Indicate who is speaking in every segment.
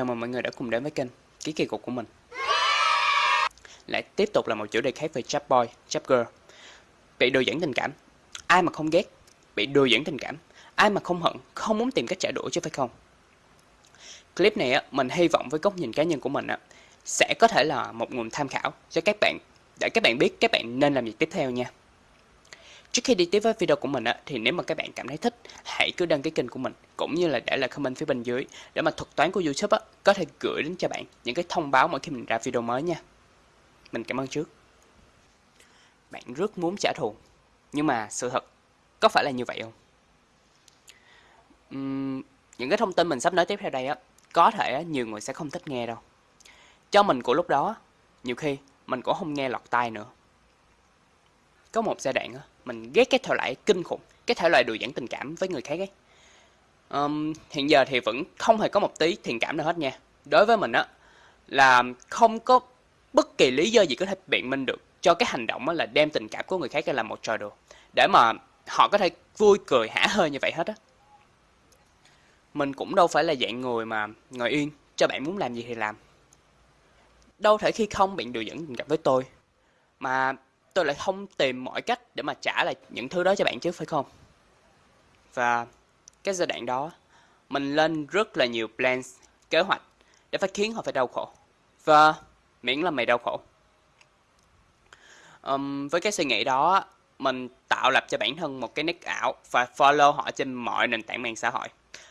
Speaker 1: chào mừng mọi người đã cùng đến với kênh Ký kỳ cục của mình. Lại tiếp tục là một chủ đề khác về chap boy, chap girl. Bị đồ dẫn tình cảm. Ai mà không ghét Bị đồ dẫn tình cảm. Ai mà không hận, không muốn tìm cách trả đũa chứ phải không? Clip này á, mình hy vọng với góc nhìn cá nhân của mình á Sẽ có thể là một nguồn tham khảo cho các bạn Để các bạn biết các bạn nên làm gì tiếp theo nha. Trước khi đi tiếp với video của mình á, thì nếu mà các bạn cảm thấy thích, hãy cứ đăng ký kênh của mình cũng như là để lại comment phía bên dưới để mà thuật toán của YouTube á, có thể gửi đến cho bạn những cái thông báo mỗi khi mình ra video mới nha. Mình cảm ơn trước. Bạn rất muốn trả thù, nhưng mà sự thật có phải là như vậy không? Uhm, những cái thông tin mình sắp nói tiếp theo đây á, có thể nhiều người sẽ không thích nghe đâu. Cho mình của lúc đó, nhiều khi mình cũng không nghe lọt tai nữa. Có một giai đoạn á, mình ghét cái thể loại kinh khủng cái thể loại đùa dẫn tình cảm với người khác ấy um, hiện giờ thì vẫn không hề có một tí thiện cảm nào hết nha. Đối với mình á là không có bất kỳ lý do gì có thể biện minh được cho cái hành động là đem tình cảm của người khác ra làm một trò đùa. Để mà họ có thể vui cười hả hơi như vậy hết á. Mình cũng đâu phải là dạng người mà ngồi yên cho bạn muốn làm gì thì làm. Đâu thể khi không bạn đùa dẫn tình cảm với tôi mà tôi lại không tìm mọi cách để mà trả lại những thứ đó cho bạn chứ phải không? Và cái giai đoạn đó, mình lên rất là nhiều plans, kế hoạch để phải khiến họ phải đau khổ. Và miễn là mày đau khổ. Um, với cái suy nghĩ đó, mình tạo lập cho bản thân một cái nick ảo và follow họ trên mọi nền tảng mạng xã hội.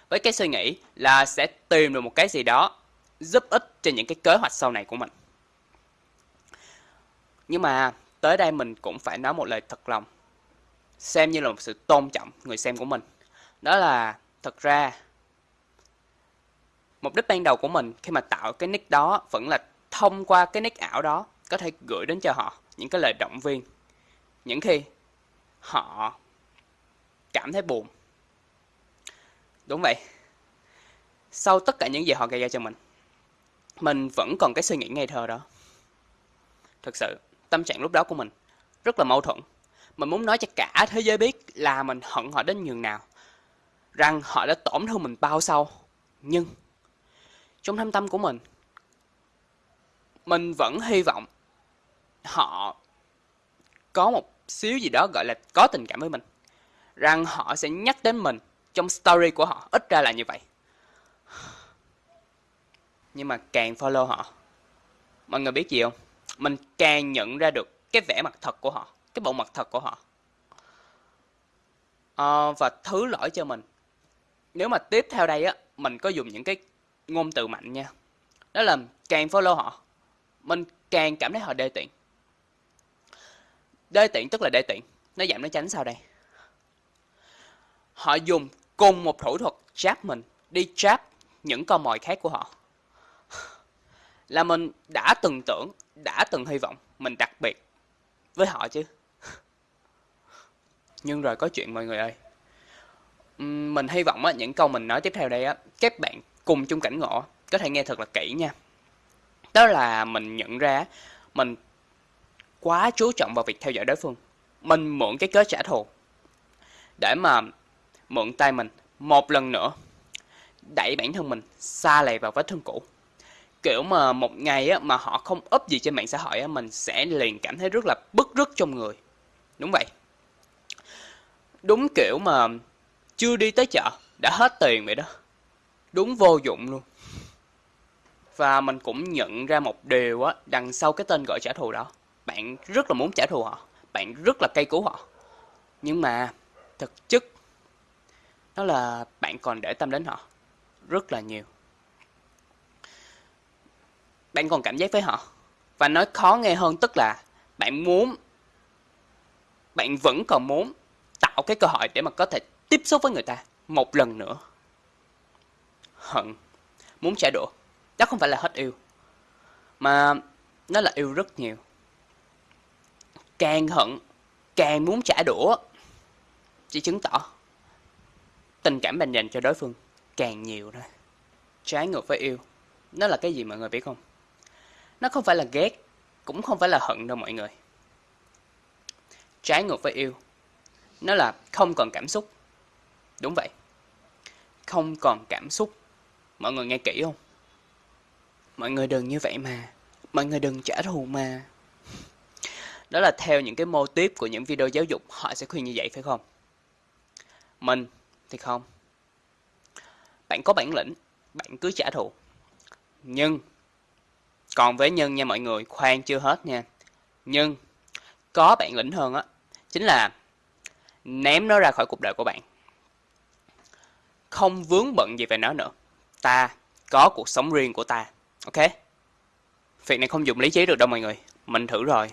Speaker 1: Với cái suy nghĩ là sẽ tìm được một cái gì đó giúp ích cho những cái kế hoạch sau này của mình. Nhưng mà tới đây mình cũng phải nói một lời thật lòng xem như là một sự tôn trọng người xem của mình đó là, thật ra, mục đích ban đầu của mình khi mà tạo cái nick đó vẫn là thông qua cái nick ảo đó có thể gửi đến cho họ những cái lời động viên những khi họ cảm thấy buồn đúng vậy sau tất cả những gì họ gây ra cho mình mình vẫn còn cái suy nghĩ ngây thơ đó thực sự, tâm trạng lúc đó của mình rất là mâu thuẫn. Mình muốn nói cho cả thế giới biết là mình hận họ đến nhường nào. Rằng họ đã tổn thương mình bao sâu. Nhưng trong thâm tâm của mình, mình vẫn hy vọng họ có một xíu gì đó gọi là có tình cảm với mình. Rằng họ sẽ nhắc đến mình trong story của họ, ít ra là như vậy. Nhưng mà càng follow họ, mọi người biết gì không? mình càng nhận ra được cái vẻ mặt thật của họ cái bộ mặt thật của họ à, và thứ lỗi cho mình nếu mà tiếp theo đây á, mình có dùng những cái ngôn từ mạnh nha. Đó là càng follow họ, mình càng cảm thấy họ đê tiện. Đê tiện tức là đê tiện. Nó giảm nó tránh sao đây. Họ dùng cùng một thủ thuật trap mình, đi trap những con mồi khác của họ. Là mình đã từng tưởng, đã từng hy vọng mình đặc biệt với họ chứ. Nhưng rồi có chuyện mọi người ơi mình hy vọng á, những câu mình nói tiếp theo đây á các bạn cùng chung cảnh ngộ có thể nghe thật là kỹ nha. Đó là mình nhận ra mình quá chú trọng vào việc theo dõi đối phương mình mượn cái cớ trả thù để mà mượn tay mình một lần nữa đẩy bản thân mình xa lầy vào vết thương cũ. Kiểu mà một ngày á, mà họ không up gì trên mạng xã hội á, mình sẽ liền cảm thấy rất là bức rứt trong người. Đúng vậy. Đúng kiểu mà chưa đi tới chợ, đã hết tiền vậy đó. Đúng vô dụng luôn. Và mình cũng nhận ra một điều á, đằng sau cái tên gọi trả thù đó, bạn rất là muốn trả thù họ, bạn rất là cay cú họ. Nhưng mà, thực chất, đó là bạn còn để tâm đến họ, rất là nhiều. Bạn còn cảm giác với họ, và nói khó nghe hơn tức là bạn muốn, bạn vẫn còn muốn tạo cái cơ hội để mà có thể tiếp xúc với người ta một lần nữa. Hận. Muốn trả đũa. Đó không phải là hết yêu mà nó là yêu rất nhiều. Càng hận càng muốn trả đũa chỉ chứng tỏ tình cảm mình dành cho đối phương càng nhiều thôi. Trái ngược với yêu nó là cái gì mọi người biết không? Nó không phải là ghét, cũng không phải là hận đâu mọi người. Trái ngược với yêu, nó là không còn cảm xúc. Đúng vậy. Không còn cảm xúc. Mọi người nghe kỹ không? Mọi người đừng như vậy mà. Mọi người đừng trả thù mà. Đó là theo những cái mô tiếp của những video giáo dục họ sẽ khuyên như vậy phải không? Mình thì không. Bạn có bản lĩnh, bạn cứ trả thù. Nhưng, còn với nhân nha mọi người, khoan chưa hết nha. Nhưng, có bản lĩnh hơn á, chính là ném nó ra khỏi cuộc đời của bạn. Không vướng bận gì về nó nữa. Ta có cuộc sống riêng của ta. Ok? Việc này không dùng lý trí được đâu mọi người. Mình thử rồi.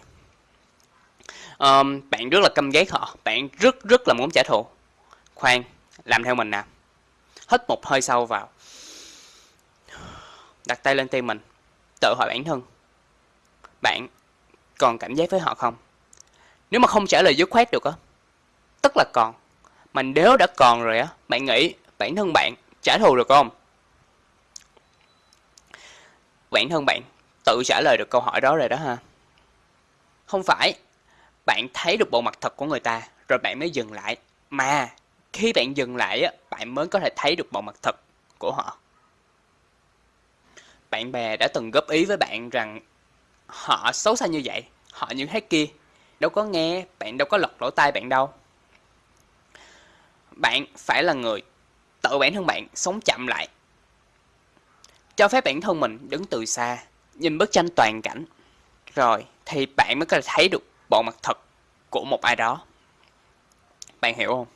Speaker 1: Um, bạn rất là căm ghét họ. Bạn rất rất là muốn trả thù. Khoan, làm theo mình nè. Hít một hơi sâu vào. Đặt tay lên tim mình. Tự hỏi bản thân. Bạn còn cảm giác với họ không? Nếu mà không trả lời dứt khoát được á, tức là còn. Mà nếu đã còn rồi á, bạn nghĩ bản thân bạn trả thù được không? Bản thân bạn tự trả lời được câu hỏi đó rồi đó ha. Không phải, bạn thấy được bộ mặt thật của người ta rồi bạn mới dừng lại. Mà khi bạn dừng lại á, bạn mới có thể thấy được bộ mặt thật của họ. Bạn bè đã từng góp ý với bạn rằng họ xấu xa như vậy, họ như thế kia. Đâu có nghe, bạn đâu có lọt lỗ tai bạn đâu. Bạn phải là người tự bản thân bạn sống chậm lại. Cho phép bản thân mình đứng từ xa, nhìn bức tranh toàn cảnh. Rồi thì bạn mới có thể thấy được bộ mặt thật của một ai đó. Bạn hiểu không?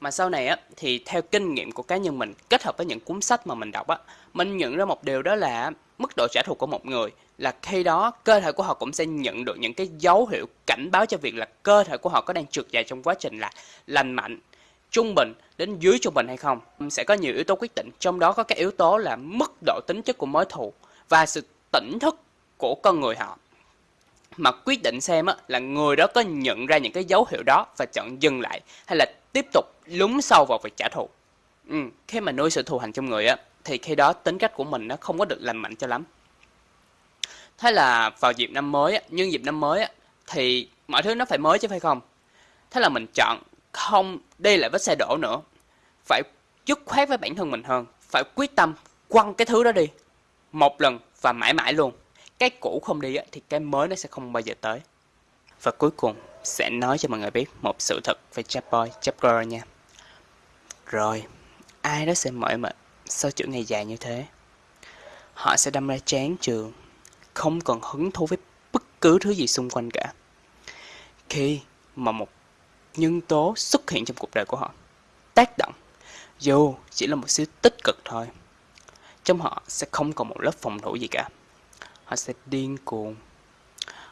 Speaker 1: Mà sau này á, thì theo kinh nghiệm của cá nhân mình kết hợp với những cuốn sách mà mình đọc á, mình nhận ra một điều đó là mức độ trả thù của một người là khi đó cơ thể của họ cũng sẽ nhận được những cái dấu hiệu cảnh báo cho việc là cơ thể của họ có đang trượt dài trong quá trình là lành mạnh, trung bình đến dưới trung bình hay không. Sẽ có nhiều yếu tố quyết định, trong đó có các yếu tố là mức độ tính chất của mối thù và sự tỉnh thức của con người họ mà quyết định xem á, là người đó có nhận ra những cái dấu hiệu đó và chọn dừng lại hay là tiếp tục lún sâu vào việc trả thù. Ừ, khi mà nuôi sự thù hằn trong người á, thì khi đó tính cách của mình nó không có được lành mạnh cho lắm. Thế là vào dịp năm mới á, nhưng dịp năm mới á, thì mọi thứ nó phải mới chứ phải không? Thế là mình chọn không đi lại vết xe đổ nữa. Phải dứt khoát với bản thân mình hơn. Phải quyết tâm quăng cái thứ đó đi. Một lần và mãi mãi luôn. Cái cũ không đi thì cái mới nó sẽ không bao giờ tới. Và cuối cùng sẽ nói cho mọi người biết một sự thật về chap boy, chap girl nha. Rồi, ai đó sẽ mỏi mệt sau chuỗi ngày dài như thế. Họ sẽ đâm ra chán trường, không còn hứng thú với bất cứ thứ gì xung quanh cả. Khi mà một nhân tố xuất hiện trong cuộc đời của họ, tác động, dù chỉ là một xíu tích cực thôi, trong họ sẽ không còn một lớp phòng thủ gì cả. Họ sẽ điên cuồng,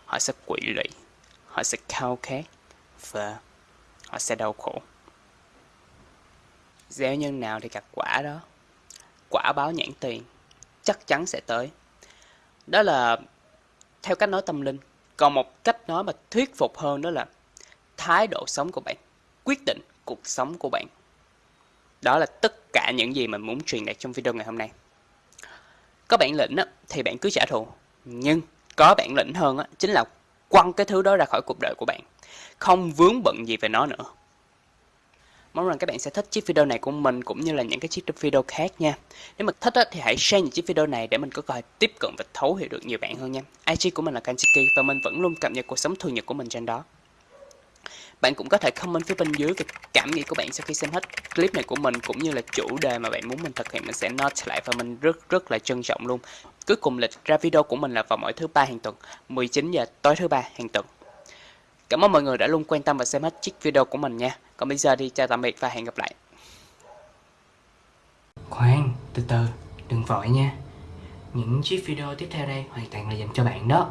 Speaker 1: họ sẽ quỷ lụy, họ sẽ khao khát và họ sẽ đau khổ. Gieo nhân nào thì gặt quả đó. Quả báo nhãn tiền chắc chắn sẽ tới. Đó là theo cách nói tâm linh. Còn một cách nói mà thuyết phục hơn đó là thái độ sống của bạn, quyết định cuộc sống của bạn. Đó là tất cả những gì mình muốn truyền đạt trong video ngày hôm nay. Có bản lĩnh á, thì bạn cứ trả thù. Nhưng có bản lĩnh hơn á, chính là quăng cái thứ đó ra khỏi cuộc đời của bạn. Không vướng bận gì về nó nữa. Mong rằng các bạn sẽ thích chiếc video này của mình cũng như là những cái chiếc video khác nha. Nếu mà thích thì hãy share những chiếc video này để mình có cơ hội tiếp cận và thấu hiểu được nhiều bạn hơn nha. IG của mình là Kanchiki và mình vẫn luôn cập nhật cuộc sống thường nhật của mình trên đó. Bạn cũng có thể comment phía bên dưới cái cảm nghĩ của bạn sau khi xem hết clip này của mình cũng như là chủ đề mà bạn muốn mình thực hiện mình sẽ note lại và mình rất rất là trân trọng luôn. Cuối cùng lịch ra video của mình là vào mỗi thứ ba hàng tuần, 19 giờ tối thứ ba hàng tuần. Cảm ơn mọi người đã luôn quan tâm và xem hết chiếc video của mình nha. Còn bây giờ đi chào tạm biệt và hẹn gặp lại. Khoan, từ từ, đừng vội nha. Những chiếc video tiếp theo đây hoàn toàn là dành cho bạn đó.